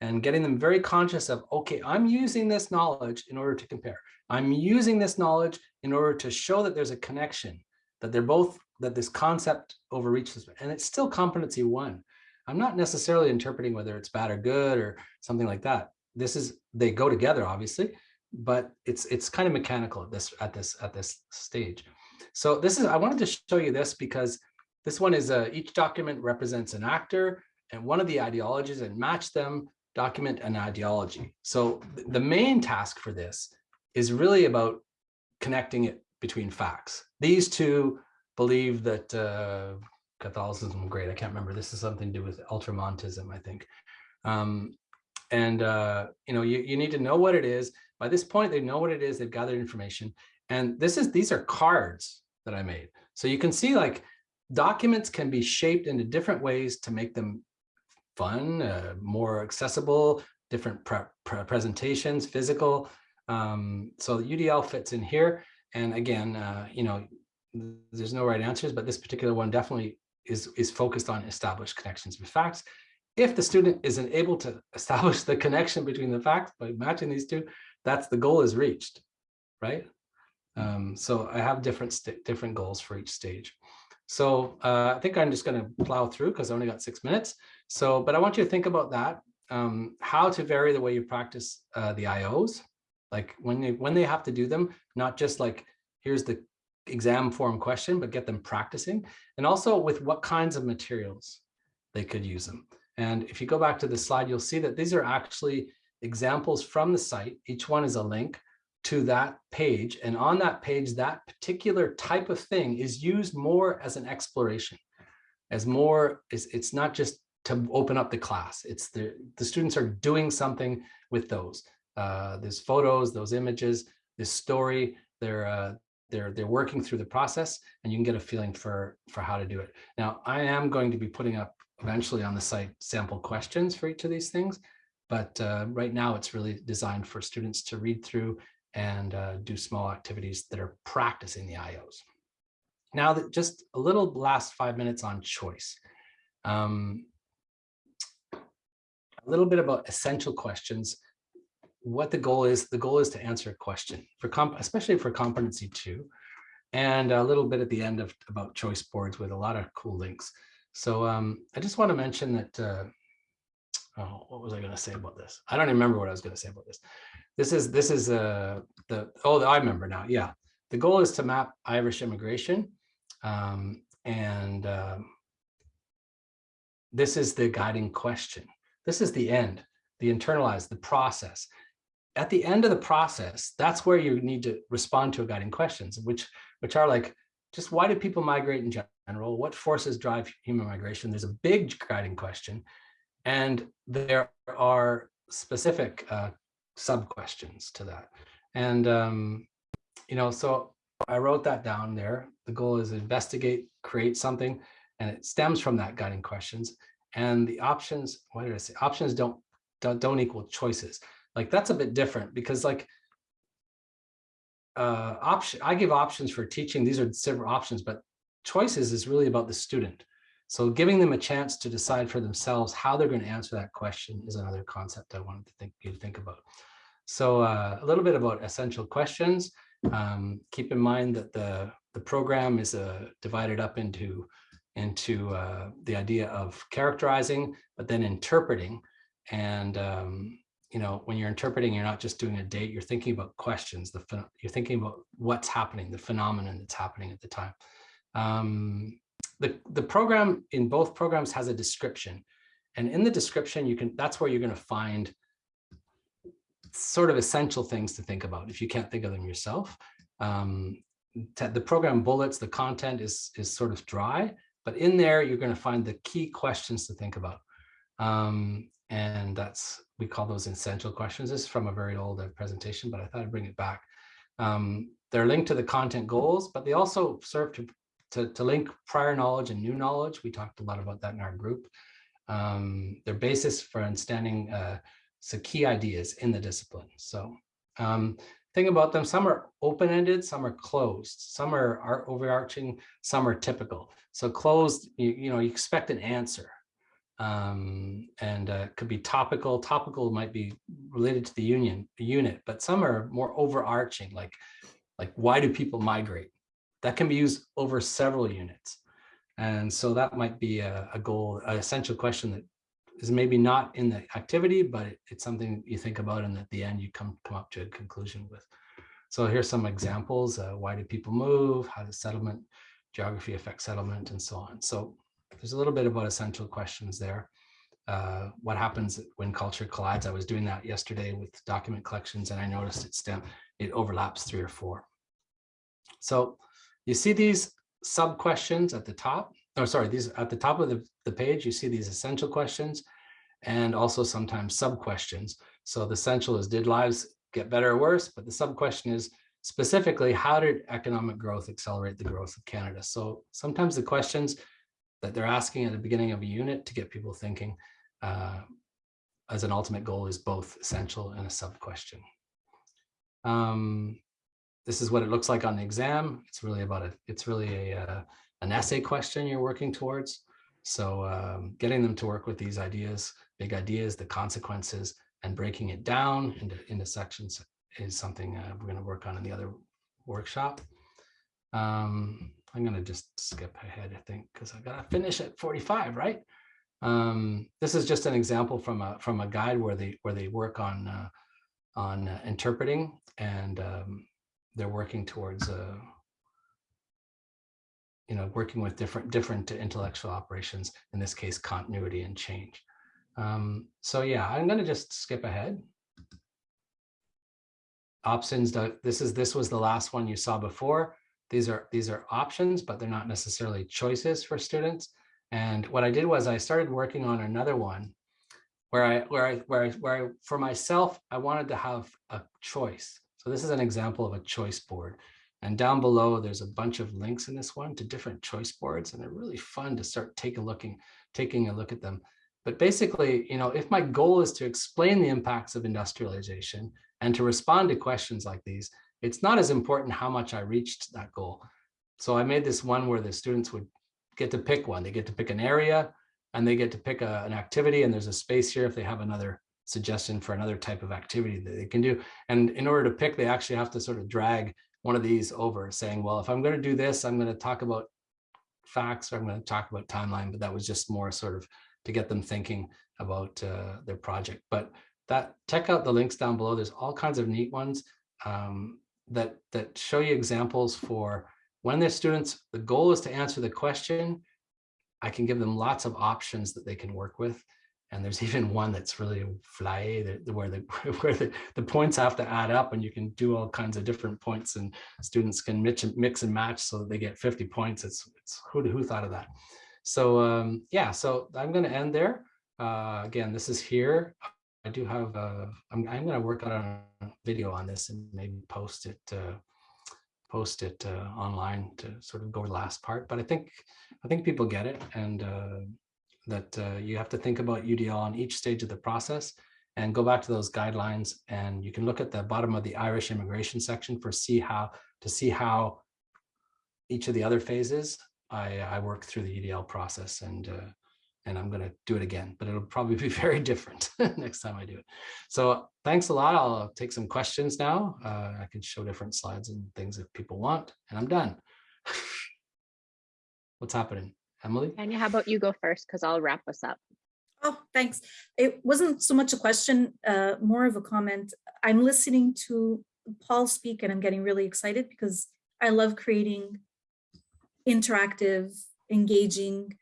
and getting them very conscious of, okay, I'm using this knowledge in order to compare. I'm using this knowledge in order to show that there's a connection, that they're both, that this concept overreaches, and it's still competency one. I'm not necessarily interpreting whether it's bad or good or something like that. This is, they go together, obviously, but it's it's kind of mechanical at this at this at this stage. So this is, I wanted to show you this because this one is a, each document represents an actor and one of the ideologies and match them, document an ideology. So th- the main task for this is really about connecting it between facts. These two believe that uh, Catholicism, great, I can't remember. This is something to do with ultramontism, I think. Um, and, uh, you know, you, you need to know what it is. By this point, they know what it is, they've gathered information. And this is, these are cards that I made. So you can see like documents can be shaped into different ways to make them fun, uh, more accessible, different pre pre presentations, physical. Um, so UDL fits in here. And again, uh, you know, there's no right answers, but this particular one definitely is, is focused on established connections with facts. If the student isn't able to (laughs) establish the connection between the facts by matching these two, that's the goal is reached, right? Um, so I have different different goals for each stage. So uh, I think I'm just going to plow through because I only got six minutes. So, but I want you to think about that, um, how to vary the way you practice uh, the IOs, like when they when they have to do them, not just like here's the exam form question, but get them practicing, and also with what kinds of materials they could use them. And if you go back to the slide, you'll see that these are actually examples from the site. Each one is a link to that page. And on that page, that particular type of thing is used more as an exploration, as more, it's, it's not just to open up the class. It's the, the students are doing something with those. Uh, there's photos, those images, this story, they're, uh, they're, they're working through the process and you can get a feeling for, for how to do it. Now, I am going to be putting up eventually on the site sample questions for each of these things. But uh, right now it's really designed for students to read through and uh, do small activities that are practicing the IOs. Now that just a little last five minutes on choice. Um, a little bit about essential questions. What the goal is, the goal is to answer a question for comp especially for competency two, and a little bit at the end of about choice boards with a lot of cool links. So um, I just want to mention that uh, oh, what was I going to say about this? I don't remember what I was going to say about this. This is this is uh, the oh I remember now. Yeah, the goal is to map Irish immigration, um, and um, this is the guiding question. This is the end, the internalized, the process. At the end of the process, that's where you need to respond to a guiding questions, which which are like, just why do people migrate in general? What forces drive human migration? There's a big guiding question. And there are specific uh, sub questions to that. And, um, you know, so I wrote that down there. The goal is investigate, create something, and it stems from that guiding questions. And the options, what did I say? Options don't, don't, don't equal choices. Like that's a bit different because like uh, option, I give options for teaching. These are several options, but choices is really about the student. So giving them a chance to decide for themselves how they're going to answer that question is another concept I wanted to think you to think about. So uh, a little bit about essential questions. Um, keep in mind that the the program is uh, divided up into into uh, the idea of characterizing, but then interpreting. And um, you know, when you're interpreting, you're not just doing a date, you're thinking about questions, the you're thinking about what's happening, the phenomenon that's happening at the time. Um, the, the program in both programs has a description. And in the description, you can, that's where you're going to find sort of essential things to think about if you can't think of them yourself. Um, the program bullets, the content is, is sort of dry, but in there, you're going to find the key questions to think about. Um, and that's, we call those essential questions. This is from a very old uh, presentation, but I thought I'd bring it back. Um, they're linked to the content goals, but they also serve to, to, to link prior knowledge and new knowledge. We talked a lot about that in our group. Um, their basis for understanding uh, some key ideas in the discipline. So um, about them, some are open-ended, some are closed, some are, are overarching, some are typical. So closed, you, you know, you expect an answer um, and uh, could be topical. Topical might be related to the union unit, but some are more overarching, like like why do people migrate? That can be used over several units, and so that might be a, a goal, an essential question that is maybe not in the activity, but it, it's something you think about, and at the end you come come up to a conclusion with. So here's some examples. Uh, why do people move? How does settlement geography affect settlement, and so on. So there's a little bit about essential questions there. Uh, what happens when culture collides? I was doing that yesterday with document collections and I noticed it stem, it overlaps three or four. So you see these sub questions at the top, or sorry, these at the top of the, the page, you see these essential questions and also sometimes sub questions. So the essential is did lives get better or worse? But the sub question is specifically, how did economic growth accelerate the growth of Canada? So sometimes the questions that they're asking at the beginning of a unit to get people thinking uh, as an ultimate goal is both essential and a sub question. Um, this is what it looks like on the exam. It's really about it. It's really a, uh, an essay question you're working towards. So um, getting them to work with these ideas, big ideas, the consequences, and breaking it down into, into sections is something uh, we're going to work on in the other workshop. Um, I'm going to just skip ahead, I think, because I've got to finish at 45, right? Um, this is just an example from a from a guide where they where they work on uh, on uh, interpreting and um, they're working towards uh, you know working with different different intellectual operations in this case continuity and change. Um, so yeah, I'm going to just skip ahead. Options. This is this was the last one you saw before. These are these are options, but they're not necessarily choices for students. And what I did was I started working on another one where I where I where I where I for myself I wanted to have a choice. So this is an example of a choice board. And down below there's a bunch of links in this one to different choice boards and they're really fun to start taking a looking taking a look at them. But basically, you know, if my goal is to explain the impacts of industrialization and to respond to questions like these, it's not as important how much I reached that goal. So I made this one where the students would get to pick one. They get to pick an area and they get to pick a, an activity and there's a space here if they have another suggestion for another type of activity that they can do. And in order to pick, they actually have to sort of drag one of these over saying, well, if I'm going to do this, I'm going to talk about facts or I'm going to talk about timeline, but that was just more sort of to get them thinking about uh, their project. But that check out the links down below. There's all kinds of neat ones um, that that show you examples for when the students, the goal is to answer the question, I can give them lots of options that they can work with. And there's (laughs) even one that's really fly where the (laughs) where the, the points have to add up and you can do all kinds of different points and students can mix and mix and match so that they get 50 points. It's it's who who thought of that? So um, yeah, so I'm going to end there. Uh, again, this is here. I do have, uh, I'm, I'm going to work on a video on this and maybe post it, uh, post it uh, online to sort of go the last part. But I think, I think people get it and uh, that uh, you have to think about UDL on each stage of the process and go back to those guidelines. And you can look at the bottom of the Irish immigration section for see how to see how each of the other phases I, I work through the UDL process and, uh, and I'm going to do it again, but it'll probably be (laughs) very different next time I do it. So thanks a lot. I'll take some questions now. Uh, I can show different slides and things if people want, and I'm done. (laughs) What's happening? Emily? Tanya, how about you go first? Because I'll wrap us up. Oh, thanks. It wasn't so much a question, uh, more of a comment. I'm listening to Paul speak and I'm getting really excited because I love creating interactive, engaging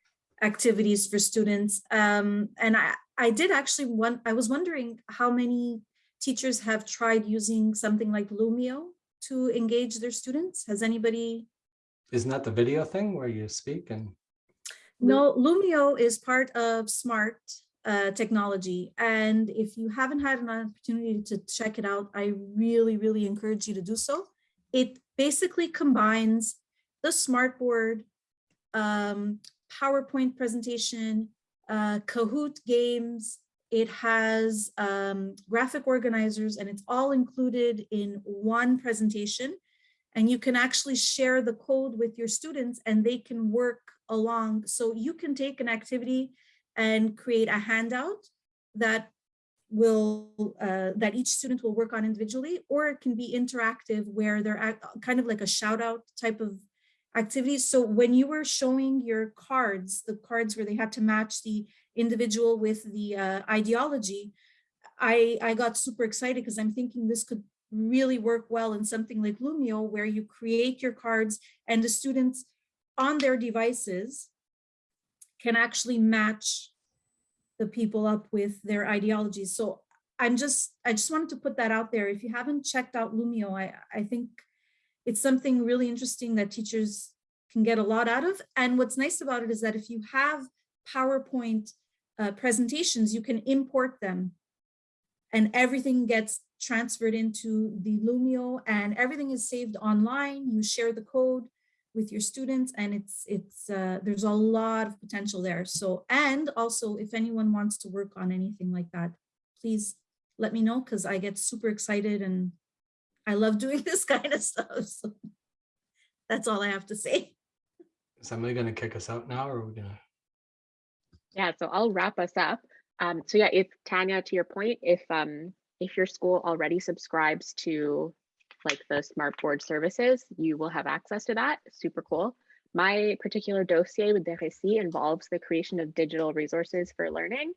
activities for students. Um, and I, I did actually want, I was wondering how many teachers have tried using something like Lumio to engage their students. Has anybody Isn't that the video thing where you speak and No, Lumio is part of smart uh, technology. And if you haven't had an opportunity to check it out, I really, really encourage you to do so. It basically combines the smartboard, um, PowerPoint presentation, uh, Kahoot games. It has um, graphic organizers and it's all included in one presentation. And you can actually share the code with your students and they can work along. So you can take an activity and create a handout that will uh, that each student will work on individually, or it can be interactive where they're at, kind of like a shout out type of activities. So when you were showing your cards, the cards where they had to match the individual with the uh, ideology, I, I got super excited because I'm thinking this could really work well in something like Lumio where you create your cards and the students on their devices can actually match the people up with their ideologies. So I'm just, I just wanted to put that out there. If you haven't checked out Lumio, I, I think it's something really interesting that teachers can get a lot out of. And what's nice about it is that if you have PowerPoint uh, presentations, you can import them and everything gets transferred into the Lumio and everything is saved online. You share the code with your students and it's it's uh, there's a lot of potential there. So and also if anyone wants to work on anything like that, please let me know because I get super excited and I love (laughs) doing this kind of stuff. So that's all I have to say. is somebody going to kick us out now or are we going to? Yeah, so I'll wrap us up. Um, so yeah, if Tanya, to your point, if um, if your school already subscribes to like the smart board services, you will have access to that. Super cool. My particular dossier with DRSI involves the creation of digital resources for learning.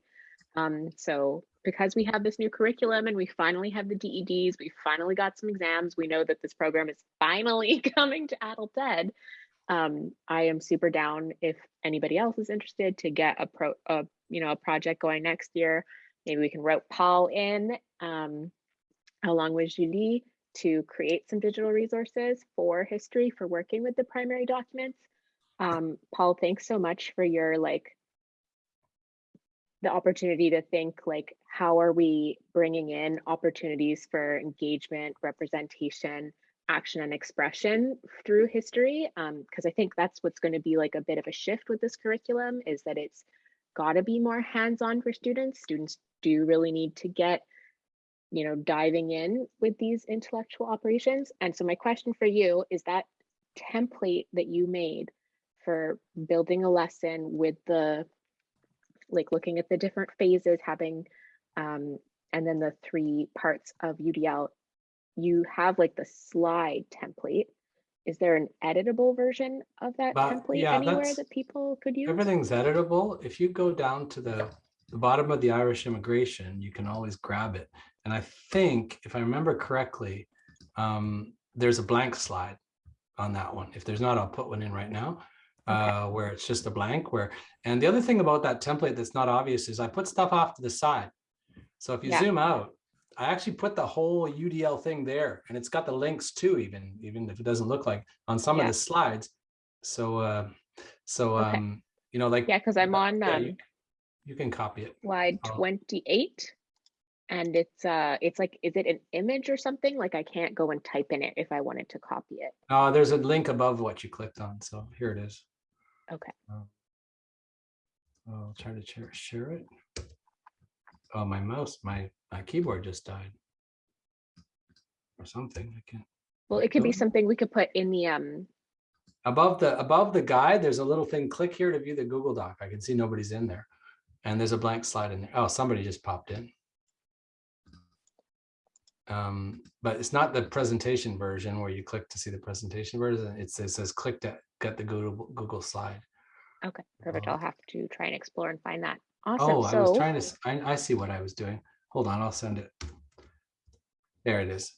Um, so because we have this new curriculum and we finally have the DEDs, we finally got some exams, we know that this program is finally (laughs) coming to adult ed. Um, I am super down if anybody else is interested to get a pro, a, you know, a project going next year. Maybe we can rope Paul in um, along with Julie to create some digital resources for history for working with the primary documents. Um, Paul, thanks so much for your like the opportunity to think like how are we bringing in opportunities for engagement, representation, action and expression through history because um, I think that's what's going to be like a bit of a shift with this curriculum is that it's got to be more hands-on for students. Students do really need to get you know, diving in with these intellectual operations. And so my question for you is that template that you made for building a lesson with the, like looking at the different phases, having, um, and then the three parts of UDL, you have like the slide template. Is there an editable version of that But, template yeah, anywhere that people could use? Everything's editable. If you go down to the, the bottom of the Irish immigration, you can always grab it. And I think, if I remember correctly, um, there's a blank slide on that one. If there's not, I'll put one in right now, uh, where it's just a blank where, and the other thing about that template that's not obvious is I put stuff off to the side. So if you Yeah. zoom out, I actually put the whole UDL thing there and it's got the links too, even, even if it doesn't look like on some of the slides. So, uh, so, Okay. um, you know, like. Yeah, because I'm on yeah, um, you- You can copy it. slide I'll- 28 and it's uh it's like is it an image or something like i can't go and type in it if i wanted to copy it Uh, there's a link above what you clicked on, so here it is. okay Oh. I'll try to share, share it. Oh, my mouse, my, my keyboard just died. Or something, I can't. well it could be something we could put in the um above the, above the guide, there's a little thing, click here to view the Google Doc. I can see nobody's in there. And there's a blank slide in there. Oh, somebody just popped in. Um, but it's not the presentation version where you click to see the presentation version. It says, it says click to get the Google, Google slide. Okay, perfect. Uh, I'll have to try and explore and find that. Awesome. Oh, Awesome. I was So, trying to, I, I see what I was doing. Hold on, I'll send it. There it is.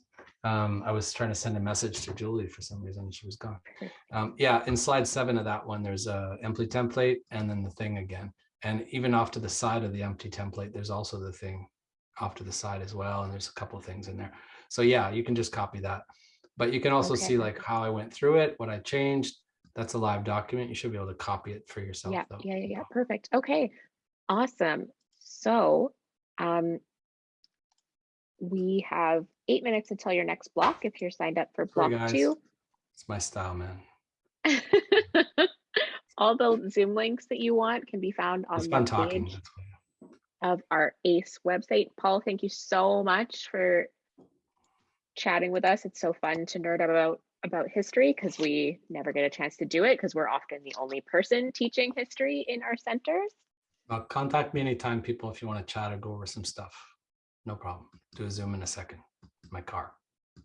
Um, I was trying to send a message to Julie for some reason, she was gone. Um, yeah, in slide seven of that one, there's a empty template and then the thing again. And even off to the side of the empty template, there's also the thing off to the side as well. And there's a couple of things in there. So yeah, you can just copy that. But you can also see like how I went through it, what I changed. That's a live document. You should be able to copy it for yourself. yeah, though. yeah, yeah, yeah, perfect. Okay, awesome. So, um, we have eight minutes until your next block if you're signed up for block guys. two. It's my style, man. (laughs) All the Zoom links that you want can be found on It's the fun talking. page. Of our ACE website. Paul, thank you so much for chatting with us. It's so fun to nerd about about history because we never get a chance to do it because we're often the only person teaching history in our centers. Uh, contact me anytime, people, if you want to chat or go over some stuff. No problem. Do a Zoom in a second. My car.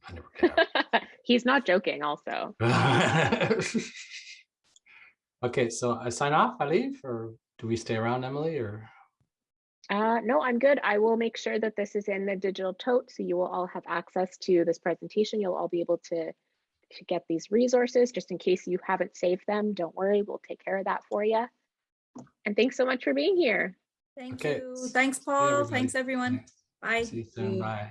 I never get (laughs) He's not joking also. (laughs) Okay, so I sign off, I leave, or do we stay around, Emily, or? Uh, no, I'm good. I will make sure that this is in the digital tote, so you will all have access to this presentation. You'll all be able to, to get these resources, just in case you haven't saved them. Don't worry, we'll take care of that for you. And thanks so much for being here. Thank Okay. you. Thanks, Paul. everybody. Thanks, everyone. Bye. See you soon, bye.